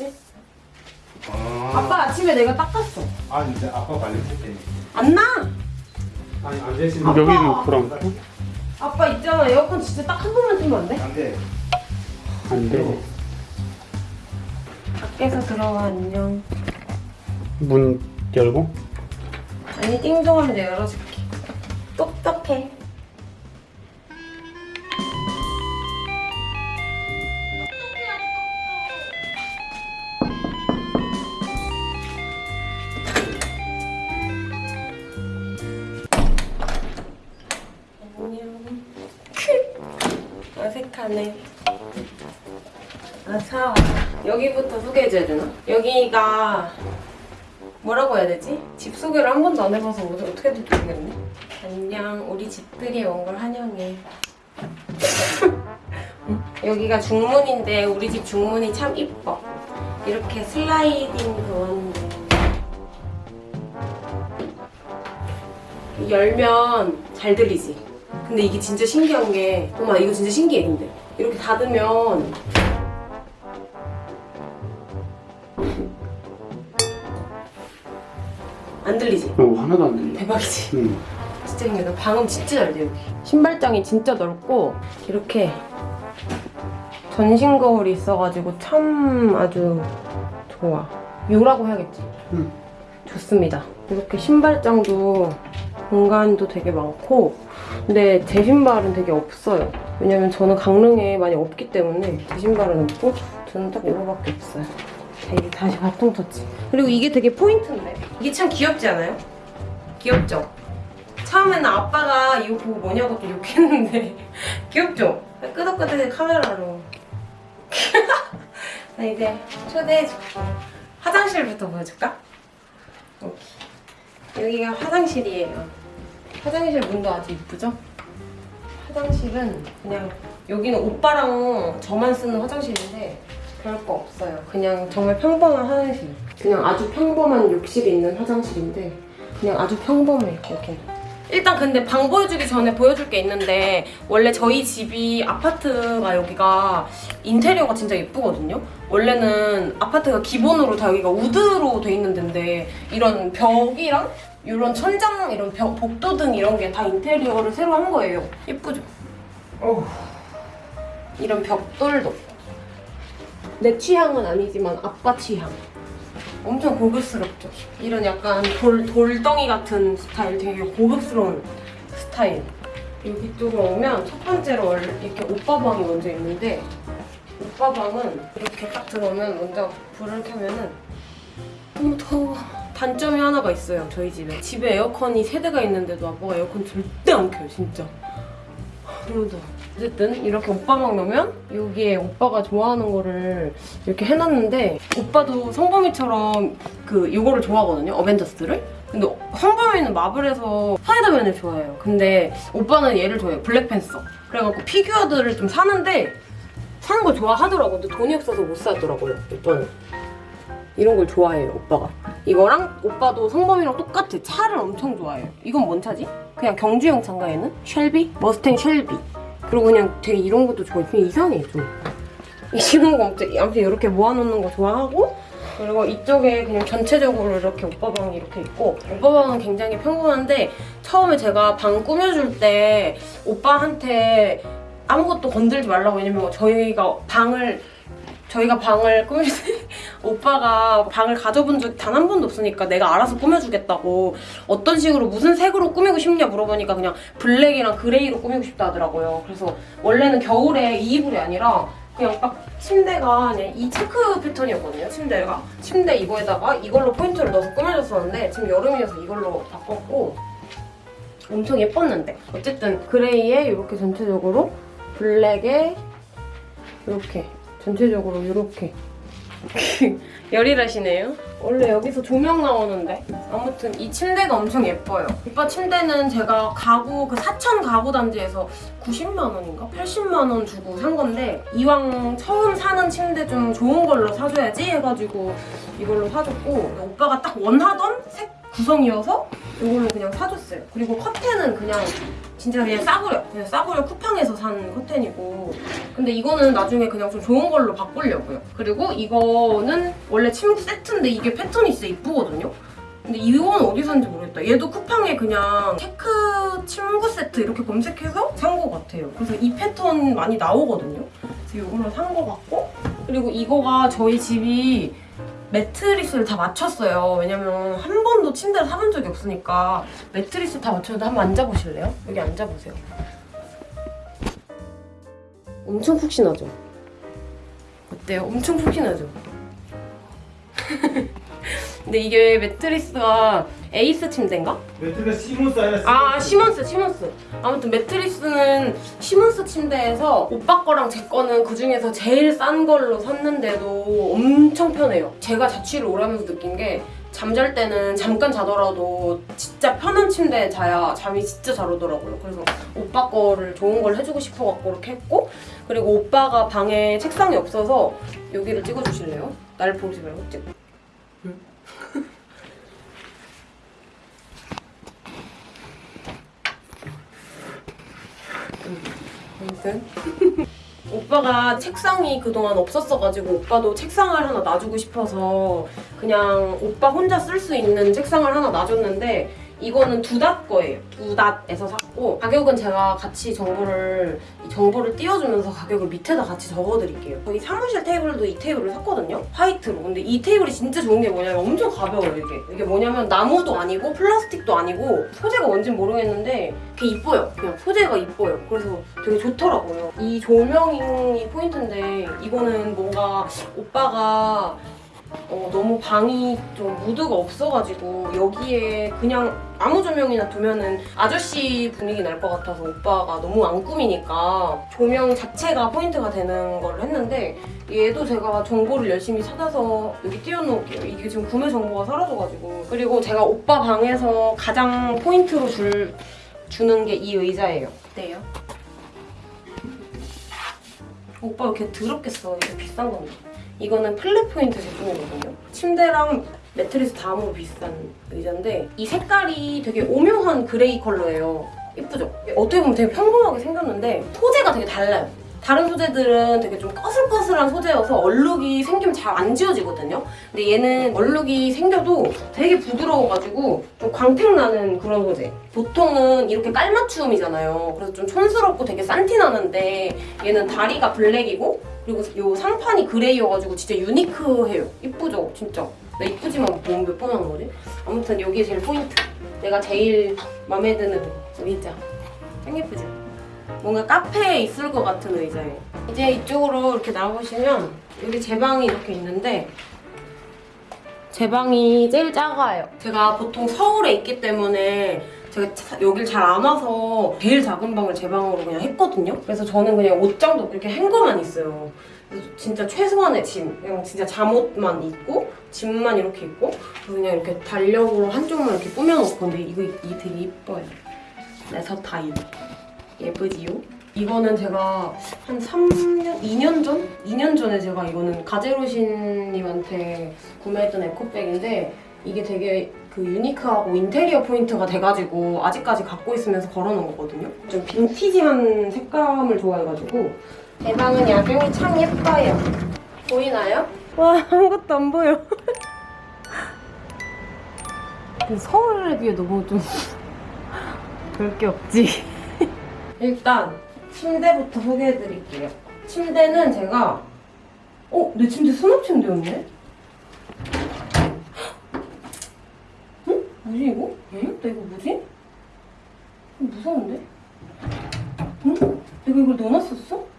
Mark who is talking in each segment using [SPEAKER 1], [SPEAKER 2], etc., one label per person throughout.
[SPEAKER 1] 없지?
[SPEAKER 2] 아,
[SPEAKER 1] 아빠 아침에 내가 닦았어.
[SPEAKER 2] 아 진짜 아빠 발냄새 때문에.
[SPEAKER 1] 안 나!
[SPEAKER 2] 아니 안 되시는
[SPEAKER 1] 아빠.
[SPEAKER 3] 여기는 불안
[SPEAKER 1] 아빠 있잖아. 에어컨 진짜 딱 한 번만 틀면 안 돼?
[SPEAKER 2] 안 돼.
[SPEAKER 3] 안 돼
[SPEAKER 1] 밖에서 들어와 안녕.
[SPEAKER 3] 문 열고
[SPEAKER 1] 아니 띵동하면 내가 열어줄게. 똑똑해. 여기가 뭐라고 해야 되지? 집 소개를 한 번도 안 해봐서 어떻게 어떻게 될지 모르겠네. 안녕, 우리 집들이 온 걸 환영해. 음, 여기가 중문인데 우리 집 중문이 참 이뻐. 이렇게 슬라이딩 도어인데 열면 잘 들리지. 근데 이게 진짜 신기한 게, 엄마 이거 진짜 신기해 근데 이렇게 닫으면 안 들리지?
[SPEAKER 3] 어 하나도 안 들려
[SPEAKER 1] 대박이지.
[SPEAKER 3] 응.
[SPEAKER 1] 진짜 신기하다. 방음 진짜 잘 돼, 여기. 신발장이 진짜 넓고, 이렇게 전신 거울이 있어가지고 참 아주 좋아. 요라고 해야겠지?
[SPEAKER 3] 응.
[SPEAKER 1] 좋습니다. 이렇게 신발장도 공간도 되게 많고, 근데 제 신발은 되게 없어요. 왜냐면 저는 강릉에 많이 없기 때문에 제 신발은 없고, 저는 딱 이거밖에 없어요. 자, 이게 다시 바통 터치. 그리고 이게 되게 포인트인데. 이게 참 귀엽지 않아요? 귀엽죠? 처음에는 아빠가 이거 보고 뭐냐고 또 욕했는데 귀엽죠? 끄덕끄덕해 카메라로 자 이제 초대해줄게 화장실부터 보여줄까? 여기. 여기가 화장실이에요 화장실 문도 아주 이쁘죠? 화장실은 그냥 여기는 오빠랑 저만 쓰는 화장실인데 그럴 거 없어요. 그냥 정말 평범한 화장실. 그냥 아주 평범한 욕실이 있는 화장실인데 그냥 아주 평범해 이렇게. 일단 근데 방 보여주기 전에 보여줄 게 있는데 원래 저희 집이 아파트가 여기가 인테리어가 진짜 예쁘거든요? 원래는 아파트가 기본으로 다 여기가 우드로 돼 있는 데인데 이런 벽이랑 이런 천장 이런 벽, 복도 등 이런 게 다 인테리어를 새로 한 거예요. 예쁘죠? 어우. 이런 벽돌도 내 취향은 아니지만 아빠 취향 엄청 고급스럽죠. 이런 약간 돌, 돌덩이 같은 스타일, 되게 고급스러운 스타일. 여기 쪽으로 오면 첫 번째로 이렇게 오빠 방이 먼저 있는데 오빠 방은 이렇게 딱 들어오면 먼저 불을 켜면은 너무 더워. 단점이 하나가 있어요, 저희 집에. 집에 에어컨이 세 대가 있는데도 아빠가 에어컨 절대 안 켜요, 진짜. 너무 더워. 어쨌든 이렇게 오빠방 넣으면 여기에 오빠가 좋아하는 거를 이렇게 해놨는데 오빠도 성범이처럼 그 이거를 좋아하거든요 어벤져스를. 근데 성범이는 마블에서 스파이더맨을 좋아해요. 근데 오빠는 얘를 좋아해요 블랙팬서. 그래갖고 피규어들을 좀 사는데 사는 걸 좋아하더라고. 근데 돈이 없어서 못 사더라고요 오빠는 이런 걸 좋아해요 오빠가. 이거랑 오빠도 성범이랑 똑같아. 차를 엄청 좋아해요. 이건 뭔 차지? 그냥 경주용 차인가 얘는? 쉘비? 머스탱 쉘비 그리고 그냥 되게 이런 것도 좋아해. 그냥 이상해, 좀. 이런 거 아무튼 아무튼 이렇게 모아놓는 거 좋아하고 그리고 이쪽에 그냥 전체적으로 이렇게 오빠 방이 이렇게 있고 오빠 방은 굉장히 평범한데 처음에 제가 방 꾸며줄 때 오빠한테 아무것도 건들지 말라고 왜냐면 저희가 방을 저희가 방을 꾸밀 때 오빠가 방을 가져본 적 단 한 번도 없으니까 내가 알아서 꾸며주겠다고 어떤 식으로 무슨 색으로 꾸미고 싶냐 물어보니까 그냥 black이랑 gray로 꾸미고 싶다 하더라고요. 그래서 원래는 겨울에 이 이불이 아니라 그냥 딱 침대가 그냥 이 체크 패턴이었거든요. 침대가 침대 이거에다가 이걸로 포인트를 넣어서 꾸며줬었는데 지금 여름이어서 이걸로 바꿨고 엄청 예뻤는데 어쨌든 그레이에 이렇게 전체적으로 블랙에 이렇게 전체적으로 이렇게 열일하시네요. 원래 여기서 조명 나오는데 아무튼 이 침대가 엄청 예뻐요. 오빠 침대는 제가 가구 그 사천 가구 단지에서 90만 원인가 80만 원 주고 산 건데 이왕 처음 사는 침대 좀 좋은 걸로 사줘야지 해가지고 이걸로 사줬고 오빠가 딱 원하던 색 구성이어서 이걸로 그냥 사줬어요. 그리고 커튼은 그냥 진짜 그냥 싸구려 그냥 싸구려 쿠팡에서 산 커튼이고. 근데 이거는 나중에 그냥 좀 좋은 걸로 바꾸려고요. 그리고 이거는 원래 침구 세트인데 이게 패턴이 진짜 이쁘거든요? 근데 이건 어디 샀는지 모르겠다. 얘도 쿠팡에 그냥 체크 침구 세트 이렇게 검색해서 산 것 같아요. 그래서 이 패턴 많이 나오거든요? 그래서 이걸로 산 것 같고. 그리고 이거가 저희 집이 매트리스를 다 맞췄어요. 왜냐면 한 번도 침대를 사본 적이 없으니까 매트리스 다 맞췄는데 한번 앉아보실래요? 여기 앉아보세요. 엄청 푹신하죠? 어때요? 엄청 푹신하죠? 근데 이게 매트리스가 에이스 침대인가?
[SPEAKER 2] 매트가 시몬스 아니라
[SPEAKER 1] 아 시몬스 시몬스. 아무튼 매트리스는 시몬스 침대에서 오빠 거랑 제 거는 그 중에서 제일 싼 걸로 샀는데도 엄청 편해요. 제가 자취를 오래 하면서 느낀 게 잠잘 때는 잠깐 자더라도 진짜 편한 침대에 자야 잠이 진짜 잘 오더라고요. 그래서 오빠 거를 좋은 걸 해주고 싶어갖고 이렇게 했고 그리고 오빠가 방에 책상이 없어서 여기를 찍어주실래요? 날 보지 말고 찍 아무튼. 오빠가 책상이 그동안 없었어가지고 오빠도 책상을 하나 놔주고 싶어서 그냥 오빠 혼자 쓸 수 있는 책상을 하나 놔줬는데 이거는 두닷 거예요. 두닷에서 샀고 가격은 제가 같이 정보를 이 정보를 띄워주면서 가격을 밑에다 같이 적어드릴게요. 저희 사무실 테이블도 이 테이블을 샀거든요. 화이트로. 근데 이 테이블이 진짜 좋은 게 뭐냐면 엄청 가벼워요 이게. 이게 뭐냐면 나무도 아니고 플라스틱도 아니고 소재가 뭔진 모르겠는데 되게 이뻐요. 그냥 소재가 이뻐요. 그래서 되게 좋더라고요. 이 조명이 포인트인데 이거는 뭔가 오빠가 어, 너무 방이 좀 무드가 없어가지고 여기에 그냥 아무 조명이나 두면은 아저씨 분위기 날 것 같아서 오빠가 너무 안 꾸미니까 조명 자체가 포인트가 되는 걸 했는데 얘도 제가 정보를 열심히 찾아서 여기 띄워놓을게요. 이게 지금 구매 정보가 사라져가지고 그리고 제가 오빠 방에서 가장 포인트로 줄, 주는 게 이 의자예요. 어때요? 오빠 왜 이렇게 더럽게 써? 이게 비싼 건데. 이거는 플랫 포인트 제품이거든요. 침대랑 매트리스 다음으로 비싼 의자인데 이 색깔이 되게 오묘한 gray 컬러예요. 예쁘죠? 어떻게 보면 되게 평범하게 생겼는데 소재가 되게 달라요. 다른 소재들은 되게 좀 꺼슬꺼슬한 소재여서 얼룩이 생기면 잘 안 지워지거든요. 근데 얘는 얼룩이 생겨도 되게 부드러워가지고 좀 광택 나는 그런 소재. 보통은 이렇게 깔맞춤이잖아요. 그래서 좀 촌스럽고 되게 싼티 나는데 얘는 다리가 블랙이고 그리고 요 상판이 그레이여가지고 진짜 유니크해요. 이쁘죠? 진짜. 나 이쁘지만 너무 몇번 하는 거지? 아무튼 여기 제일 포인트. 내가 제일 마음에 드는 의자. 짱 예쁘죠? 뭔가 카페에 있을 것 같은 의자예요. 이제 이쪽으로 이렇게 나와보시면 여기 제 방이 이렇게 있는데 제 방이 제일 작아요. 제가 보통 서울에 있기 때문에 제가 차- 여길 잘 안 와서 제일 작은 방을 제 방으로 그냥 했거든요. 그래서 저는 그냥 옷장도 이렇게 행거만 있어요. 그래서 진짜 최소한의 짐, 그냥 진짜 잠옷만 입고 짐만 이렇게 입고 그래서 그냥 이렇게 달력으로 한쪽만 이렇게 꾸며놓고 근데 이거 이게 되게 이뻐요. 레서 타입. 예쁘지요? 이거는 제가 한 3년, 2년 전? 2년 전에 제가 이거는 가제로신님한테 구매했던 에코백인데 이게 되게 그 유니크하고 인테리어 포인트가 돼가지고 아직까지 갖고 있으면서 걸어놓은 거거든요. 좀 빈티지한 색감을 좋아해가지고 제 방은 야경이 참 예뻐요. 보이나요? 와 아무것도 안 보여. 서울에 비해 너무 좀 별 게 없지. 일단 침대부터 소개해드릴게요. 침대는 제가 어? 내 침대 수납 침대였네? 응? 뭐지 이거? 응? 나 이거 뭐지? 무서운데? 응? 내가 이걸 넣어놨었어?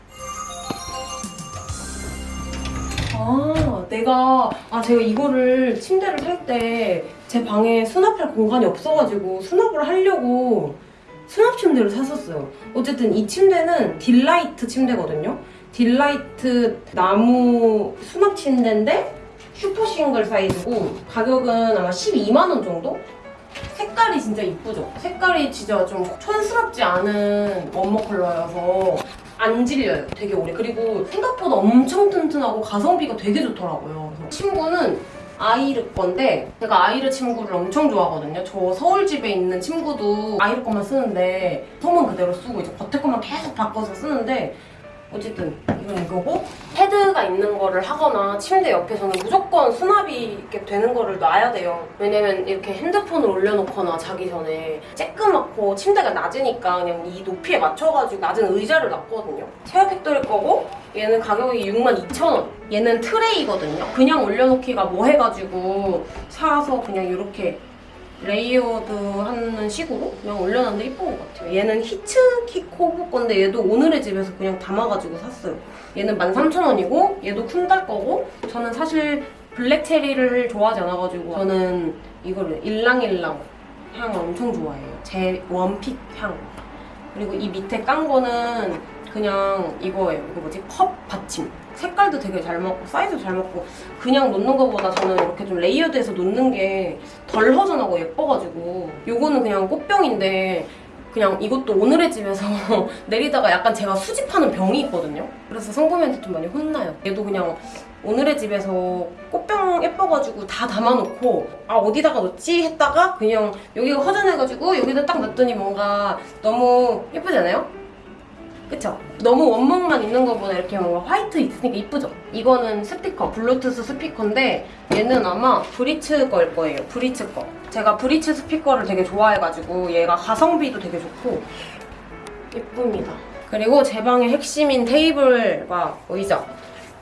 [SPEAKER 1] 아, 내가, 아, 제가 이거를 침대를 살 때 제 방에 수납할 공간이 없어가지고 수납을 하려고 수납 침대를 샀었어요. 어쨌든 이 침대는 딜라이트 침대거든요. 딜라이트 나무 수납 침대인데 super single 사이즈고 가격은 아마 12만원 정도? 색깔이 진짜 이쁘죠? 색깔이 진짜 좀 촌스럽지 않은 원목 컬러여서 안 질려요. 되게 오래. 그리고 생각보다 엄청 튼튼하고 가성비가 되게 좋더라고요. 침구는 아이르 건데 제가 아이르 침구를 엄청 좋아하거든요. 저 서울 집에 있는 침구도 아이르 것만 쓰는데 솜은 그대로 쓰고 이제 겉에 것만 계속 바꿔서 쓰는데 어쨌든 이건 이거고 헤드가 있는 거를 하거나 침대 옆에서는 무조건 수납이 이렇게 되는 거를 놔야 돼요. 왜냐면 이렇게 핸드폰을 올려놓거나 자기 전에 쬐끄맣고 침대가 낮으니까 그냥 이 높이에 맞춰가지고 낮은 의자를 놨거든요. 체어 팩토리 거고 얘는 가격이 62,000원. 얘는 트레이거든요. 그냥 올려놓기가 뭐 해가지고 사서 그냥 이렇게 layered 하는 식으로 그냥 올려놨는데 이쁜 것 같아요. 얘는 히츠키 코브 건데 얘도 오늘의 집에서 그냥 담아가지고 샀어요. 얘는 13,000원이고 얘도 쿤달 거고 저는 사실 black cherry를 좋아하지 않아가지고 저는 이거를 ylang-ylang 향을 엄청 좋아해요. 제 one pick 향. 그리고 이 밑에 깐 거는 그냥 이거예요. 이거 뭐지? 컵 받침. 색깔도 되게 잘 맞고 사이즈도 잘 맞고 그냥 놓는 것보다 저는 이렇게 좀 layered해서 놓는 게 덜 허전하고 예뻐가지고 요거는 그냥 꽃병인데 그냥 이것도 오늘의 집에서 내리다가 약간 제가 수집하는 병이 있거든요. 그래서 성범이한테 좀 많이 혼나요. 얘도 그냥 오늘의 집에서 꽃병 예뻐가지고 다 담아놓고 아 어디다가 넣지 했다가 그냥 여기가 허전해가지고 여기다 딱 놨더니 뭔가 너무 예쁘지 않아요? 그쵸? 너무 원목만 있는 것보다 이렇게 뭔가 white 있으니까 이쁘죠? 이거는 스피커, 블루투스 스피커인데 얘는 아마 브리츠 거일 거예요. 브리츠 거. 제가 브리츠 스피커를 되게 좋아해가지고 얘가 가성비도 되게 좋고 예쁩니다. 그리고 제 방의 핵심인 테이블과 의자.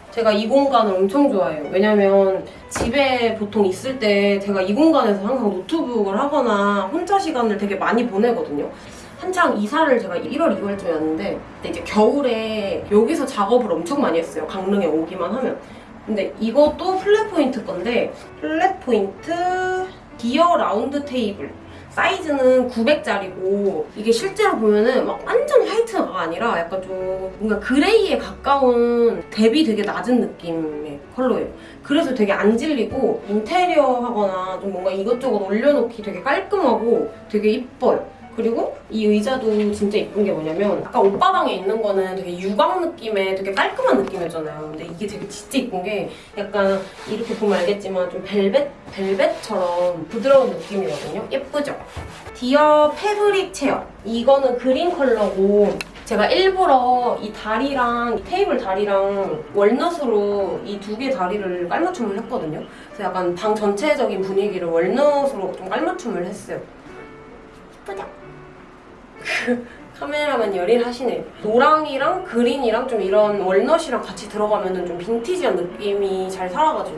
[SPEAKER 1] 제가 이 공간을 엄청 좋아해요. 왜냐면 집에 보통 있을 때 제가 이 공간에서 항상 노트북을 하거나 혼자 시간을 되게 많이 보내거든요. 한창 이사를 제가 1월, 2월쯤이었는데 그때 이제 겨울에 여기서 작업을 엄청 많이 했어요. 강릉에 오기만 하면. 근데 이것도 플랫 포인트 건데 플랫 포인트 기어 라운드 테이블 사이즈는 900짜리고 이게 실제로 보면은 막 완전 화이트가 아니라 약간 좀 뭔가 그레이에 가까운 대비 되게 낮은 느낌의 컬러예요. 그래서 되게 안 질리고 인테리어 하거나 좀 뭔가 이것저것 올려놓기 되게 깔끔하고 되게 이뻐요. 그리고 이 의자도 진짜 이쁜 게 뭐냐면 아까 오빠 방에 있는 거는 되게 유광 느낌의 되게 깔끔한 느낌이었잖아요. 근데 이게 되게 진짜 이쁜 게 약간 이렇게 보면 알겠지만 좀 벨벳 벨벳처럼 부드러운 느낌이거든요. 예쁘죠? 디어 fabric chair. 이거는 그린 컬러고 제가 일부러 이 다리랑 이 테이블 다리랑 walnut으로 이 두 개 다리를 깔맞춤을 했거든요. 그래서 약간 방 전체적인 분위기를 walnut으로 좀 깔맞춤을 했어요. 예쁘죠? 카메라맨 열일하시네. 노랑이랑 그린이랑 좀 이런 walnut이랑 같이 들어가면은 좀 빈티지한 느낌이 잘 살아가지고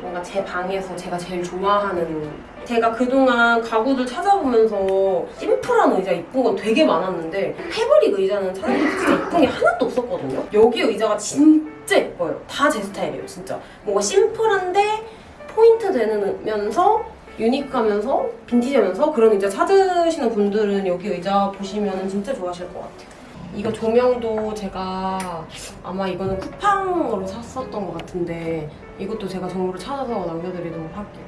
[SPEAKER 1] 뭔가 제 방에서 제가 제일 좋아하는 제가 그동안 가구들 찾아보면서 심플한 의자 이쁜 건 되게 많았는데 패브릭 의자는 찾아보면 진짜 이쁜 게 하나도 없었거든요. 여기 의자가 진짜 예뻐요. 다 제 스타일이에요, 진짜. 뭔가 심플한데 포인트 되면서 유니크하면서 빈티지하면서 그런 의자 찾으시는 분들은 여기 의자 보시면 진짜 좋아하실 것 같아요. 이거 조명도 제가 아마 이거는 쿠팡으로 샀었던 것 같은데 이것도 제가 정보를 찾아서 남겨드리도록 할게요.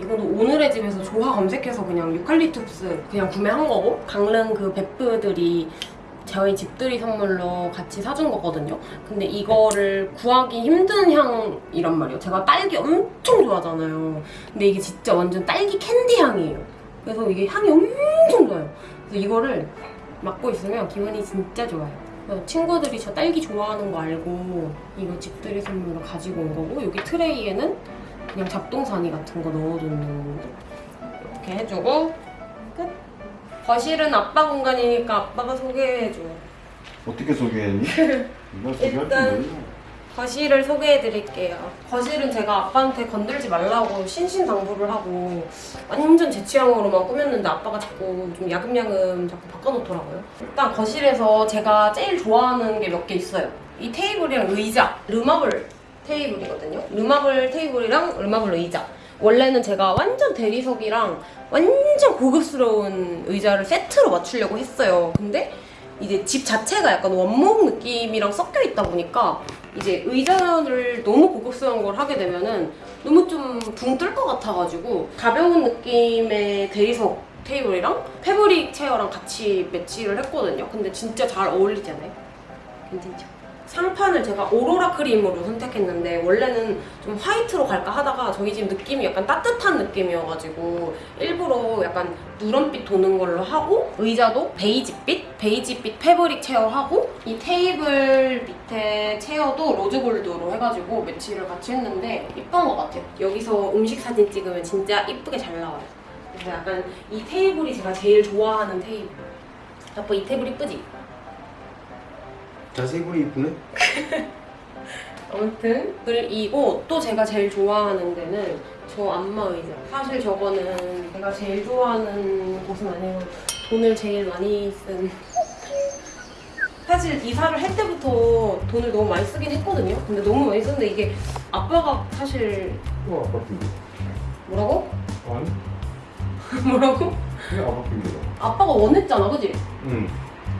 [SPEAKER 1] 이거도 오늘의 집에서 조화 검색해서 그냥 유칼리투스 그냥 구매한 거고 강릉 그 베프들이 저희 집들이 선물로 같이 사준 거거든요. 근데 이거를 구하기 힘든 향이란 말이에요. 제가 딸기 엄청 좋아하잖아요. 근데 이게 진짜 완전 딸기 캔디 향이에요. 그래서 이게 향이 엄청 좋아요. 그래서 이거를 맡고 있으면 기분이 진짜 좋아요. 친구들이 저 딸기 좋아하는 거 알고 이거 집들이 선물로 가지고 온 거고 여기 트레이에는 그냥 잡동사니 같은 거 넣어두는 이렇게 해주고 끝. 거실은 아빠 공간이니까 아빠가 소개해줘.
[SPEAKER 4] 어떻게 소개했니? 소개할
[SPEAKER 1] 일단-. 거실을 소개해드릴게요. 거실은 제가 아빠한테 건들지 말라고 신신당부를 하고 완전 제 취향으로만 꾸몄는데 아빠가 자꾸 좀 야금야금 자꾸 바꿔놓더라고요. 일단 거실에서 제가 제일 좋아하는 게 몇 개 있어요. 이 테이블이랑 의자, 르마블 테이블이거든요. 르마블 테이블이랑 르마블 의자. 원래는 제가 완전 대리석이랑 완전 고급스러운 의자를 세트로 맞추려고 했어요. 근데 이제 집 자체가 약간 원목 느낌이랑 섞여 있다 보니까 이제 의자를 너무 고급스러운 걸 하게 되면은 너무 좀 붕 뜰 것 같아가지고 가벼운 느낌의 대리석 테이블이랑 fabric chair랑 같이 매치를 했거든요. 근데 진짜 잘 어울리지 않아요? 괜찮죠? 상판을 제가 오로라 크림으로 선택했는데 원래는 좀 화이트로 갈까 하다가 저희 집 느낌이 약간 따뜻한 느낌이어가지고 일부러 약간 누런빛 도는 걸로 하고 의자도 베이지빛? 베이지빛 fabric chair하고 이 테이블 밑에 chair도 rose gold로 해가지고 매치를 같이 했는데 이쁜 것 같아요. 여기서 음식 사진 찍으면 진짜 이쁘게 잘 나와요. 그래서 약간 이 테이블이 제가 제일 좋아하는 테이블. 아빠 이 테이블 이쁘지?
[SPEAKER 4] 자세히 보니 이쁘네?
[SPEAKER 1] 아무튼 그리고 또 제가 제일 좋아하는 데는 저 안마 의자 사실 저거는 제가 제일 좋아하는 곳은 아니고 돈을 제일 많이 쓴 사실 이사를 할 때부터 돈을 너무 많이 쓰긴 했거든요 근데 너무 많이 썼는데 이게 아빠가 사실
[SPEAKER 2] 이거 아빠 핑계.
[SPEAKER 1] 뭐라고?
[SPEAKER 2] 아니?
[SPEAKER 1] 뭐라고?
[SPEAKER 2] 이거 아빠 핑계다.
[SPEAKER 1] 아빠가 원했잖아 그지?
[SPEAKER 2] 응.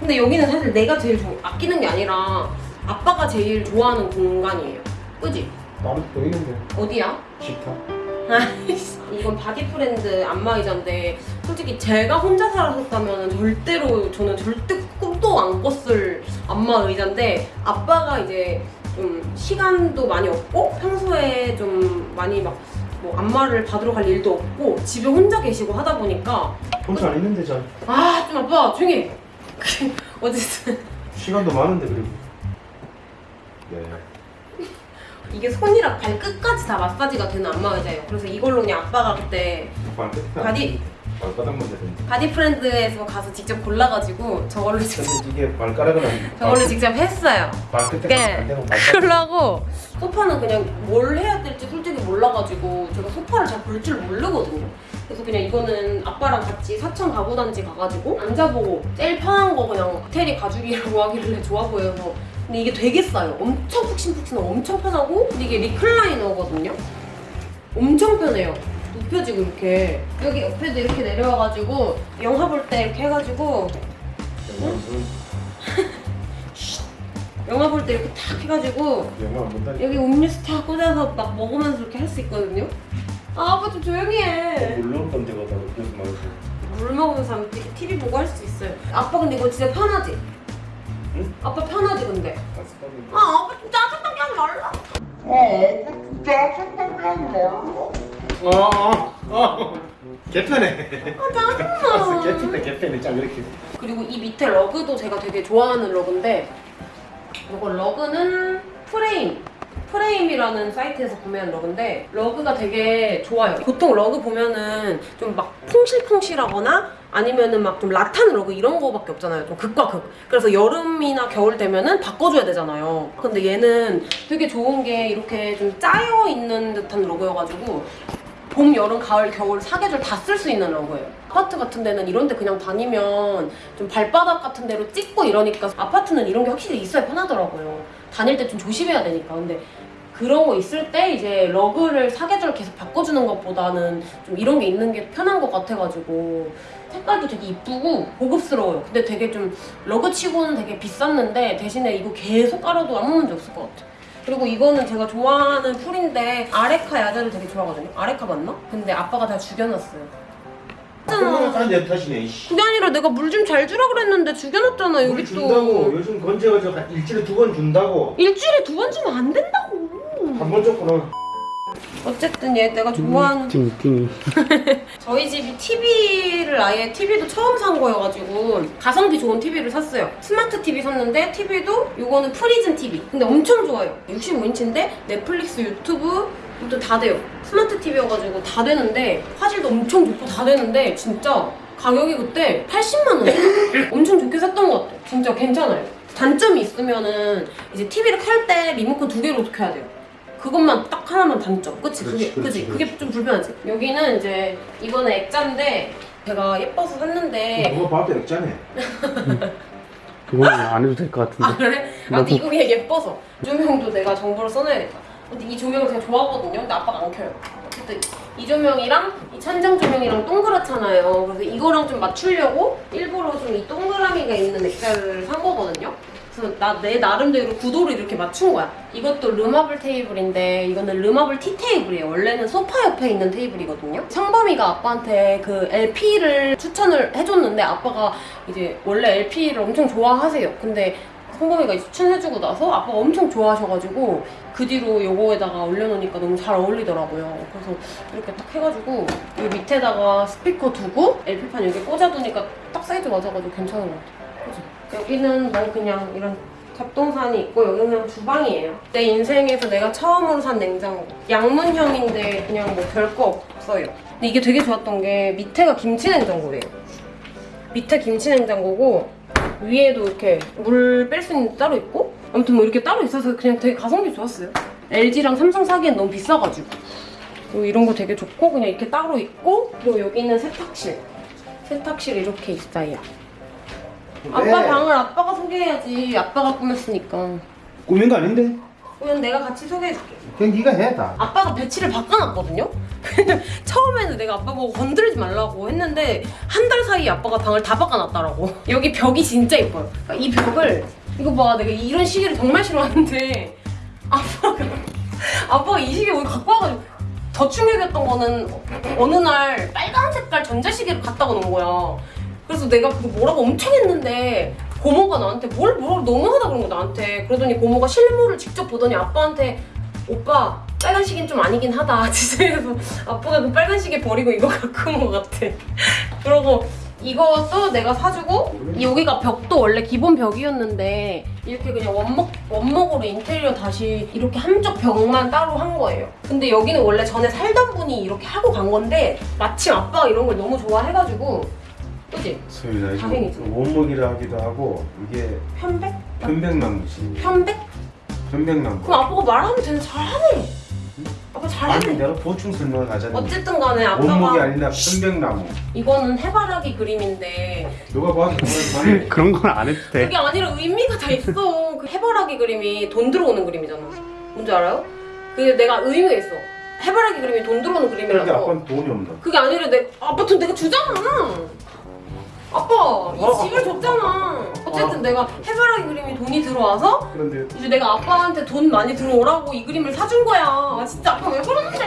[SPEAKER 1] 근데 여기는 사실 내가 제일 좋- 아끼는 게 아니라 아빠가 제일 좋아하는 공간이에요 그지?
[SPEAKER 2] 나도 또 있는데.
[SPEAKER 1] 어디야? 아이씨, 이건 바디프렌드 안마의자인데 솔직히 제가 혼자 살았었다면 절대로 저는 절대 꿈도 안 꿨을 안마의자인데 아빠가 이제 좀 시간도 많이 없고 평소에 좀 많이 막 뭐 안마를 받으러 갈 일도 없고 집에 혼자 계시고 하다 보니까
[SPEAKER 4] 혼자 안 있는데 잘
[SPEAKER 1] 아 좀 아빠 조용히 해 어쨌든
[SPEAKER 4] 시간도 많은데 그리고 네
[SPEAKER 1] 이게 손이랑 발끝까지 다 마사지가 되는 안마 의자예요 그래서 이걸로 그냥 아빠가 그때. 바디
[SPEAKER 2] 발바닥만.
[SPEAKER 1] 바디프렌드에서 가서 직접 골라가지고 저걸로 직접
[SPEAKER 4] 이게 발가락은 안
[SPEAKER 1] 저걸로 직접 했어요.
[SPEAKER 2] 발끝에
[SPEAKER 1] 네. 그러고 소파는 그냥 뭘 해야 될지 솔직히 몰라가지고 제가 소파를 잘 볼 줄 모르거든요. 그래서 그냥 이거는 아빠랑 같이 사천 가구단지 가가지고 앉아보고 제일 편한 거 그냥 이태리 가죽이라고 하길래 좋아 보여서 근데 이게 되게 싸요. 엄청 푹신푹신하고 엄청 편하고 근데 이게 리클라이너거든요. 엄청 편해요. 눕혀지고 이렇게 여기 옆에도 이렇게 내려와가지고 영화 볼 때 이렇게 해가지고 영화 볼 때 이렇게 탁 해가지고. 여기 음료수 탁 꽂아서 막 먹으면서 이렇게 할 수 있거든요. 아, 아빠 좀 조용히 해.
[SPEAKER 2] 물론 데가 다 그래서 말고.
[SPEAKER 1] 물 먹으면서 하면 TV 보고 할 수 있어요. 아빠 근데 이거 진짜 편하지?
[SPEAKER 2] 응?
[SPEAKER 1] 아빠 편하지 근데? 아, 아빠 좀 짜증나게 하지 말라.
[SPEAKER 2] 아, 아, 아. 개편해.
[SPEAKER 1] 아, 짜증나.
[SPEAKER 2] 개편해, 개편해. 짱 이렇게.
[SPEAKER 1] 그리고 이 밑에 러그도 제가 되게 좋아하는 러그인데 이거 러그는 프레임 프레임이라는 사이트에서 구매한 러그인데 러그가 되게 좋아요 보통 러그 보면은 좀 막 퐁실퐁실하거나 아니면은 막 좀 라탄 러그 이런 거밖에 없잖아요 좀 극과 극 그래서 여름이나 겨울 되면은 바꿔줘야 되잖아요 근데 얘는 되게 좋은 게 이렇게 좀 짜여 있는 듯한 러그여가지고 봄, 여름, 가을, 겨울 사계절 다 쓸 수 있는 러그예요. 아파트 같은 데는 이런 데 그냥 다니면 좀 발바닥 같은 데로 찍고 이러니까 아파트는 이런 게 확실히 있어야 편하더라고요. 다닐 때 좀 조심해야 되니까. 근데 그런 거 있을 때 이제 러그를 사계절 계속 바꿔주는 것보다는 좀 이런 게 있는 게 편한 것 같아가지고 색깔도 되게 이쁘고 고급스러워요. 근데 되게 좀 러그 치고는 되게 비쌌는데 대신에 이거 계속 깔아도 아무 문제 없을 것 같아. 그리고 이거는 제가 좋아하는 풀인데 아레카 야자를 되게 좋아하거든요. 아레카 맞나? 근데 아빠가 다 죽여놨어요. 했잖아.
[SPEAKER 4] 다 내 탓이네 이씨
[SPEAKER 1] 그게 아니라 내가 물 좀 잘 주라 그랬는데 죽여놨잖아
[SPEAKER 4] 물
[SPEAKER 1] 여기
[SPEAKER 4] 준다고
[SPEAKER 1] 또.
[SPEAKER 4] 요즘 건조해가지고 한 일주일에 두 번 준다고
[SPEAKER 1] 일주일에 두 번 주면 안 된다고.
[SPEAKER 4] 한 번 줬구나
[SPEAKER 1] 어쨌든 얘 내가 좋아하는
[SPEAKER 3] 띵띵이.
[SPEAKER 1] 저희 집이 TV를 아예 TV도 처음 산 거여가지고 가성비 좋은 TV를 샀어요. 스마트 TV 샀는데 TV도 이거는 프리즘 TV. 근데 엄청 좋아요. 65인치인데 넷플릭스, 유튜브 또 다 돼요. 스마트 TV여가지고 다 되는데 화질도 엄청 좋고 다 되는데 진짜 가격이 그때 80만 원. 엄청 좋게 샀던 것 같아요. 진짜 괜찮아요. 단점이 있으면은 이제 TV를 켤 때 리모컨 두 개로 켜야 돼요. 그것만 딱 하나만 단점. 그치? 그게, 그치? 그게 좀 불편하지? 여기는 이제 이거는 액자인데 제가 예뻐서 샀는데
[SPEAKER 4] 그거 봐도 액자네
[SPEAKER 3] 그거는 안 해도
[SPEAKER 1] 될것아
[SPEAKER 3] 같은데.
[SPEAKER 1] 그래? 아 근데 이거 그냥 예뻐서 조명도 내가 정보를 써놔야겠다 근데 이 조명을 제가 좋아하거든요. 근데 아빠가 안 켜요. 어쨌든 이 조명이랑 이 천장 조명이랑 동그랗잖아요. 그래서 이거랑 좀 맞추려고 일부러 좀 이 동그라미가 있는 액자를 산 거거든요. 그래서 나 내 나름대로 구도를 이렇게 맞춘 거야. 이것도 르마블 테이블인데 이거는 르마블 티 테이블이에요. 원래는 소파 옆에 있는 테이블이거든요. 성범이가 아빠한테 그 LP를 추천을 해줬는데 아빠가 이제 원래 LP를 엄청 좋아하세요. 근데 성범이가 추천해주고 나서 아빠가 엄청 좋아하셔가지고 그 뒤로 요거에다가 올려놓으니까 너무 잘 어울리더라고요. 그래서 이렇게 딱 해가지고 이 밑에다가 스피커 두고 LP판 여기 꽂아두니까 딱 사이즈 맞아가지고 괜찮은 것 같아요. 여기는 뭐 그냥 이런 잡동사니 있고 여기는 그냥 주방이에요. 내 인생에서 내가 처음으로 산 냉장고. 양문형인데 그냥 뭐 별거 없어요. 근데 이게 되게 좋았던 게 밑에가 김치 냉장고래요. 밑에 김치 냉장고고 위에도 이렇게 물 뺄 수 있는 데 따로 있고 아무튼 뭐 이렇게 따로 있어서 그냥 되게 가성비 좋았어요. LG랑 삼성 사기엔 너무 비싸가지고 그리고 이런 거 되게 좋고 그냥 이렇게 따로 있고 그리고 여기는 세탁실 세탁실 이렇게 있어요. 아빠 방을 아빠가 소개해야지 아빠가 꾸몄으니까
[SPEAKER 4] 꾸민 거 아닌데?
[SPEAKER 1] 그냥 내가 같이 소개해줄게.
[SPEAKER 4] 그냥 네가 해 다.
[SPEAKER 1] 아빠가 배치를 바꿔놨거든요? 처음에는 내가 아빠 보고 건드리지 말라고 했는데 한 달 사이에 아빠가 방을 다 바꿔놨더라고. 여기 벽이 진짜 예뻐요. 그러니까 이 벽을 이거 봐 내가 이런 시계를 정말 싫어하는데 아빠가 아빠가 이 시계 오늘 갖고 와가지고 더 충격이었던 거는 어느 날 빨간 색깔 전자시계를 갖다가 놓은 거야. 그래서 내가 그거 뭐라고 엄청 했는데 고모가 나한테 뭘 뭐라고 너무하다 그런 거 나한테. 그러더니 고모가 실물을 직접 보더니 아빠한테 오빠 빨간 시계는 좀 아니긴 하다 진짜 그래서 아빠가 그 빨간 시계 버리고 이거 갖고 온 것 같아 그러고 이것도 내가 사주고 여기가 벽도 원래 기본 벽이었는데 이렇게 그냥 원목, 원목으로 인테리어 다시 이렇게 한쪽 벽만 따로 한 거예요 근데 여기는 원래 전에 살던 분이 이렇게 하고 간 건데 마침 아빠가 이런 걸 너무 좋아해가지고 그지?
[SPEAKER 4] 소리나
[SPEAKER 1] 다행이죠.
[SPEAKER 4] 원목이라 하기도 하고 이게
[SPEAKER 1] 편백?
[SPEAKER 4] 편백나무지.
[SPEAKER 1] 편백?
[SPEAKER 4] 편백나무.
[SPEAKER 1] 그럼 아빠가 말하면 되는 잘하네 아빠
[SPEAKER 4] 아니
[SPEAKER 1] 잘하네
[SPEAKER 4] 내가 보충 설명을 하자니.
[SPEAKER 1] 어쨌든 간에 아빠가
[SPEAKER 4] 원목이 아니라 편백나무.
[SPEAKER 1] 이거는 해바라기 그림인데
[SPEAKER 4] 누가 봐도 그걸
[SPEAKER 3] 그런 건 안 해도 돼.
[SPEAKER 1] 그게 아니라 의미가 다 있어. 그 해바라기 그림이 돈 들어오는 그림이잖아. 뭔지 알아요? 그게 내가 의미가 있어. 해바라기 그림이 돈 들어오는 그림이라서.
[SPEAKER 4] 아빠는 돈이 없나?
[SPEAKER 1] 그게 아니라 내 아빠 돈 내가 주잖아. 아빠 이
[SPEAKER 4] 어.
[SPEAKER 1] 집을 줬잖아. 어쨌든 내가 해바라기 그림이 돈이 들어와서
[SPEAKER 4] 그런데
[SPEAKER 1] 이제 내가 아빠한테 돈 많이 들어오라고 이 그림을 사준 거야. 아, 진짜 아빠 왜 그러는데?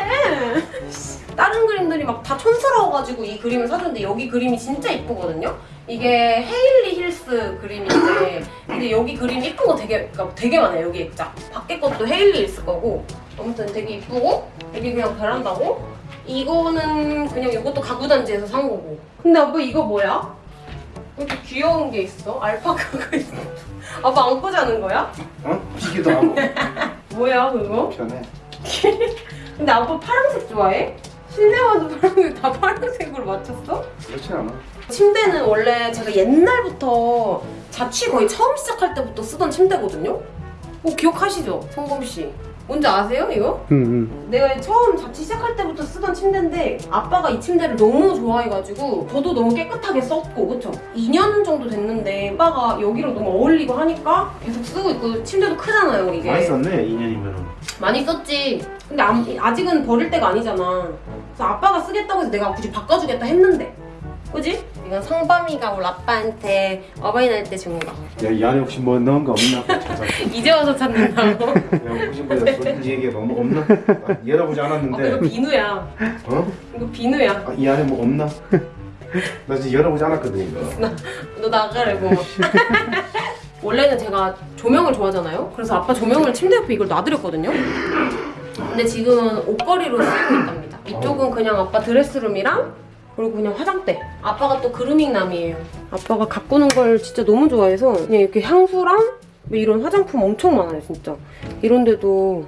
[SPEAKER 1] 다른 그림들이 막 다 촌스러워가지고 이 그림을 사줬는데 여기 그림이 진짜 이쁘거든요. 이게 헤일리 힐스 그림인데 근데 여기 그림 이쁜 거 되게 그러니까 되게 많아요. 여기 자 밖에 것도 헤일리 힐스 거고 아무튼 되게 이쁘고 여기 그냥 베란다고 이거는 그냥 이것도 가구단지에서 산 거고. 근데 아빠 이거 뭐야? 왜 이렇게 귀여운 게 있어? 알파카가 있어. 아빠 안고 자는 거야?
[SPEAKER 4] 어? 비기도 하고
[SPEAKER 1] 뭐야 그거?
[SPEAKER 4] 편해.
[SPEAKER 1] 근데 아빠 파란색 좋아해? 실내 와도 파란색 다 파란색으로 맞췄어?
[SPEAKER 4] 그렇지 않아.
[SPEAKER 1] 침대는 원래 제가 옛날부터 자취 거의 처음 시작할 때부터 쓰던 침대거든요? 뭐 기억하시죠? 성범 씨. 뭔지 아세요 이거?
[SPEAKER 3] 응, 응.
[SPEAKER 1] 내가 처음 자취 시작할 때부터 쓰던 침대인데 아빠가 이 침대를 너무 좋아해가지고 저도 너무 깨끗하게 썼고 그쵸? 2년 정도 됐는데 아빠가 여기랑 너무 어울리고 하니까 계속 쓰고 있고 침대도 크잖아요 이게
[SPEAKER 4] 많이 썼네 2년이면은.
[SPEAKER 1] 많이 썼지. 근데 암- 아직은 버릴 때가 아니잖아. 그래서 아빠가 쓰겠다고 해서 내가 굳이 바꿔주겠다 했는데. 그지? 이건 성범이가 우리 아빠한테 어버이날 때 준 거.
[SPEAKER 4] 야 이 안에 혹시 뭐 넣은 거 없나?
[SPEAKER 1] 이제 와서 찾는다고?
[SPEAKER 4] 야 혹시 뭐 솔직히 얘기해 뭐 없나? 아, 열어보지
[SPEAKER 1] 아, 이거
[SPEAKER 4] 않았는데.
[SPEAKER 1] 비누야.
[SPEAKER 4] 어?
[SPEAKER 1] 이거 비누야.
[SPEAKER 4] 아, 이 안에 뭐 없나? 나 지금 열어보지 않았거든 이거.
[SPEAKER 1] 너 나가라고. 원래는 제가 조명을 좋아하잖아요. 그래서 아빠 조명을 침대 옆에 이걸 놔드렸거든요. 근데 지금은 옷걸이로 쓰고 있답니다. 이쪽은 그냥 아빠 드레스룸이랑 그리고 그냥 화장대. 아빠가 또 그루밍남이에요. 아빠가 가꾸는 걸 진짜 너무 좋아해서 그냥 이렇게 향수랑 뭐 이런 화장품 엄청 많아요, 진짜. 이런데도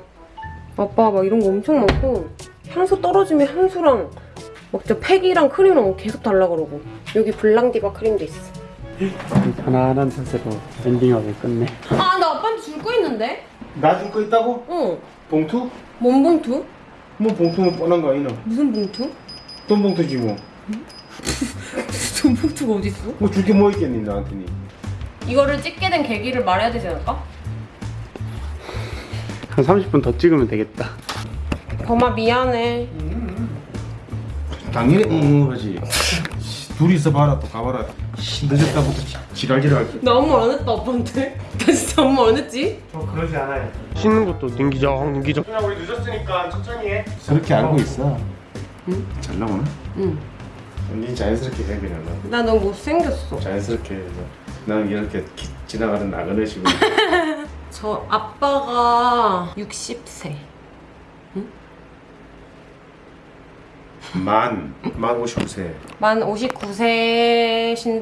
[SPEAKER 1] 아빠 막 이런 거 엄청 많고 향수 떨어지면 향수랑 막 진짜 팩이랑 크림이랑 계속 달라 그러고 여기 블랑디바 크림도 있어.
[SPEAKER 3] 편안한 탓으로 엔딩하게 끝내.
[SPEAKER 1] 아, 나 아빠한테 줄 거 있는데?
[SPEAKER 4] 나 줄 거 있다고?
[SPEAKER 1] 응.
[SPEAKER 4] 봉투?
[SPEAKER 1] 뭔 봉투?
[SPEAKER 4] 뭐 봉투는 뻔한 거 아니나?
[SPEAKER 1] 무슨 봉투?
[SPEAKER 4] 돈 봉투지 뭐.
[SPEAKER 1] 무슨 봉투가 어딨어?
[SPEAKER 4] 뭐 줄게 뭐 있겠니 나한테니?
[SPEAKER 1] 이거를 찍게 된 계기를 말해야 되지 않을까?
[SPEAKER 3] 한 30분 더 찍으면 되겠다.
[SPEAKER 1] 범아 미안해.
[SPEAKER 4] 당연히 응 하지. 둘이서 봐라 또 가봐라. 씨, 늦었다부터 지- 지랄지랄.
[SPEAKER 1] 나 아무 말안 했다 아빠한테. 나 진짜 아무 말안 했지?
[SPEAKER 2] 저 그러지 않아요.
[SPEAKER 3] 씻는 것도 능기적, 능기적.
[SPEAKER 2] 그냥 우리 늦었으니까 천천히 해.
[SPEAKER 4] 그렇게 알고 있어.
[SPEAKER 1] 응?
[SPEAKER 4] 잘 나오나?
[SPEAKER 1] 응.
[SPEAKER 4] 언니 자연스럽게 해 그냥.
[SPEAKER 1] 나 너무 못생겼어.
[SPEAKER 4] 자연스럽게 해서. 나는 이렇게 기- 지나가는 나그네 식으로
[SPEAKER 1] 저 아빠가 60세.
[SPEAKER 4] 만, 만 59세
[SPEAKER 1] 만 59세신데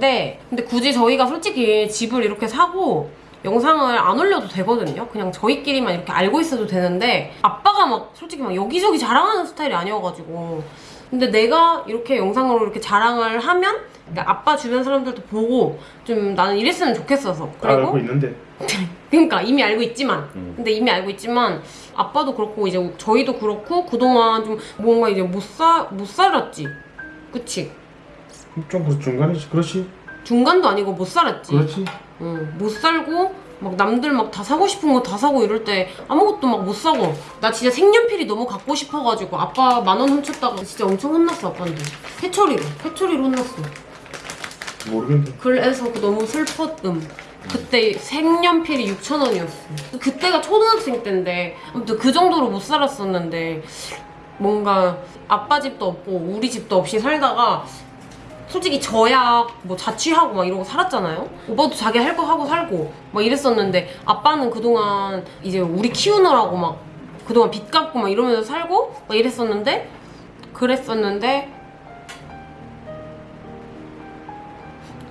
[SPEAKER 1] 근데 굳이 저희가 솔직히 집을 이렇게 사고 영상을 안 올려도 되거든요. 그냥 저희끼리만 이렇게 알고 있어도 되는데 아빠가 막 솔직히 막 여기저기 자랑하는 스타일이 아니어가지고 근데 내가 이렇게 영상으로 이렇게 자랑을 하면 그러니까 아빠 주변 사람들도 보고 좀 나는 이랬으면 좋겠어서. 그리고
[SPEAKER 4] 알고 있는데.
[SPEAKER 1] 그러니까 이미 알고 있지만
[SPEAKER 4] 음.
[SPEAKER 1] 근데 이미 알고 있지만 아빠도 그렇고 이제 저희도 그렇고 그동안 좀 뭔가 이제 못살못 살았지. 그치?
[SPEAKER 4] 좀그 중간이지. 그렇지.
[SPEAKER 1] 중간도 아니고 못 살았지.
[SPEAKER 4] 그렇지.
[SPEAKER 1] 응, 못 살고 막 남들 막 다 사고 싶은 거 다 사고 이럴 때 아무것도 막 못 사고 나 진짜 색연필이 너무 갖고 싶어가지고 아빠 만 원 훔쳤다가 진짜 엄청 혼났어 아빠한테 회초리로 회초리로 혼났어
[SPEAKER 4] 모르겠는데
[SPEAKER 1] 그래서 그 너무 슬펐음. 그때 색연필이 6,000원이었어. 그때가 초등학생 때인데, 아무튼 그 정도로 못 살았었는데, 뭔가 아빠 집도 없고, 우리 집도 없이 살다가, 솔직히 저야 뭐 자취하고 막 이러고 살았잖아요? 오빠도 자기 할 거 하고 살고, 막 이랬었는데, 아빠는 그동안 이제 우리 키우느라고 막, 그동안 빚 갚고 막 이러면서 살고, 막 이랬었는데, 그랬었는데,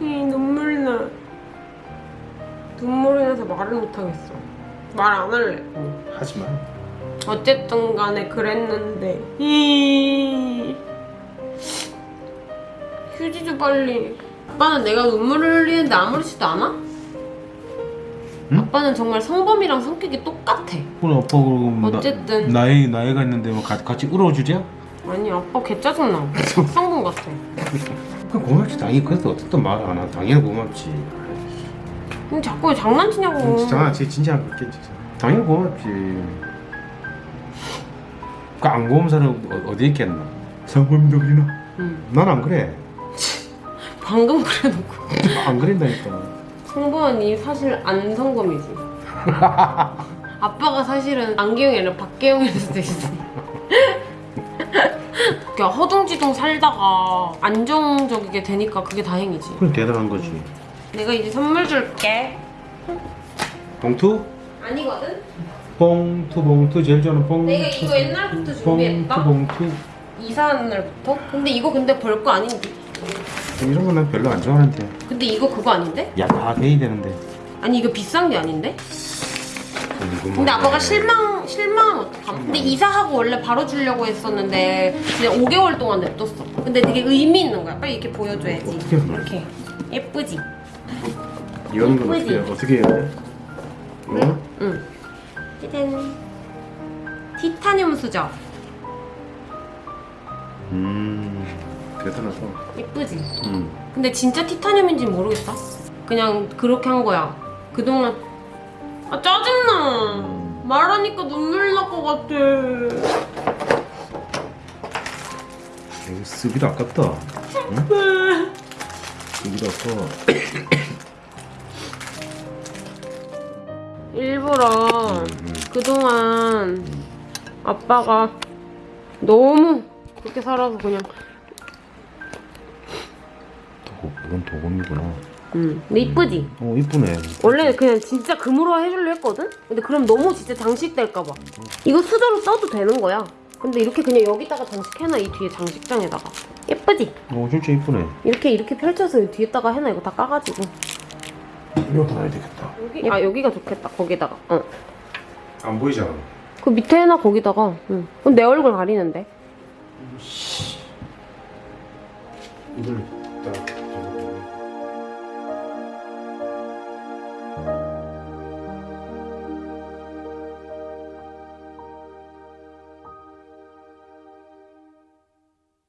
[SPEAKER 1] 이 눈물 나. 눈물이 나서 말을 못하겠어. 말 안 할래.
[SPEAKER 4] 하지마
[SPEAKER 1] 어쨌든 간에 그랬는데. 이. 휴지 좀 빨리. 아빠는 내가 눈물을 흘리는데 아무렇지도 않아?
[SPEAKER 4] 응?
[SPEAKER 1] 아빠는 정말 성범이랑 성격이 똑같아.
[SPEAKER 4] 오늘 아빠 그러고 뭐
[SPEAKER 1] 어쨌든.
[SPEAKER 4] 나, 나이 나이가 있는데 뭐 같이, 같이 울어주랴?
[SPEAKER 1] 아니 아빠 개 짜증나. 성범 같아.
[SPEAKER 4] 그 고맙지 당연히 그래도 어쨌든 말 안 하. 당연히 고맙지.
[SPEAKER 1] 근데 자꾸 장난치냐고.
[SPEAKER 4] 진짜 제 진짜 그렇게 진짜. 당연히 고맙지. 그 안 고마운 사람 어, 어디 있겠나? 상범이도 그리나?
[SPEAKER 1] 응.
[SPEAKER 4] 난안 그래.
[SPEAKER 1] 방금 그래놓고.
[SPEAKER 4] 안 그린다니까.
[SPEAKER 1] 성범이 사실 안 성범이지. 아빠가 사실은 안기영이 아니라 박계영일 수도 있어. 그냥 허둥지둥 살다가 안정적이게 되니까 그게 다행이지.
[SPEAKER 4] 그럼 대단한 거지.
[SPEAKER 1] 내가 이제 선물 줄게.
[SPEAKER 4] 봉투?
[SPEAKER 1] 아니거든?
[SPEAKER 4] 봉투 봉투 제일 좋아하는 봉투.
[SPEAKER 1] 내가 이거 옛날부터
[SPEAKER 4] 봉투
[SPEAKER 1] 준비했다.
[SPEAKER 4] 봉투.
[SPEAKER 1] 이사하는 날부터? 근데 이거 근데 별거 아닌데?
[SPEAKER 4] 이런 건 난 별로 안 좋아하는데.
[SPEAKER 1] 근데 이거 그거 아닌데?
[SPEAKER 4] 야다 돼야 되는데.
[SPEAKER 1] 아니 이거 비싼 게 아닌데? 근데 아빠가 실망 실망하면 어떡함? 근데 이사하고 원래 바로 주려고 했었는데 그냥 5개월 동안 냅뒀어. 근데 되게 의미 있는 거야. 빨리 이렇게 보여줘야지.
[SPEAKER 4] 어떻게 거야?
[SPEAKER 1] 이렇게 예쁘지?
[SPEAKER 4] 이런 건
[SPEAKER 1] 예쁘지?
[SPEAKER 4] 어떻게 어떻게 해야 돼? 응?
[SPEAKER 1] 응. 짜잔. 티타늄 수저.
[SPEAKER 4] 음 대단하다.
[SPEAKER 1] 예쁘지?
[SPEAKER 4] 음.
[SPEAKER 1] 근데 진짜 티타늄인지 모르겠다. 그냥 그렇게 한 거야. 그동안 아 짜증나. 말하니까 눈물 날 것 같아.
[SPEAKER 4] 이거 쓰기도 아깝다. 응? 쓰기도 아까.
[SPEAKER 1] 일부러 그동안 아빠가 너무 그렇게 살아서 그냥
[SPEAKER 4] 도금 도금이구나.
[SPEAKER 1] 음 근데 이쁘지?
[SPEAKER 4] 어 이쁘네.
[SPEAKER 1] 원래 그냥 진짜 금으로 해주려 했거든? 근데 그럼 너무 진짜 장식될까봐 이거 수저로 써도 되는 거야 근데 이렇게 그냥 여기다가 장식해놔 이 뒤에 장식장에다가 예쁘지?
[SPEAKER 4] 어 진짜 이쁘네.
[SPEAKER 1] 이렇게 이렇게 펼쳐서 이 뒤에다가 해놔 이거 다 까가지고
[SPEAKER 4] 이거 달아야 되겠다.
[SPEAKER 1] 여기 아 여기가 좋겠다 거기다가 어.
[SPEAKER 4] 안 보이잖아.
[SPEAKER 1] 그 밑에 해놔 거기다가 응. 그럼 내 얼굴 가리는데
[SPEAKER 4] 이걸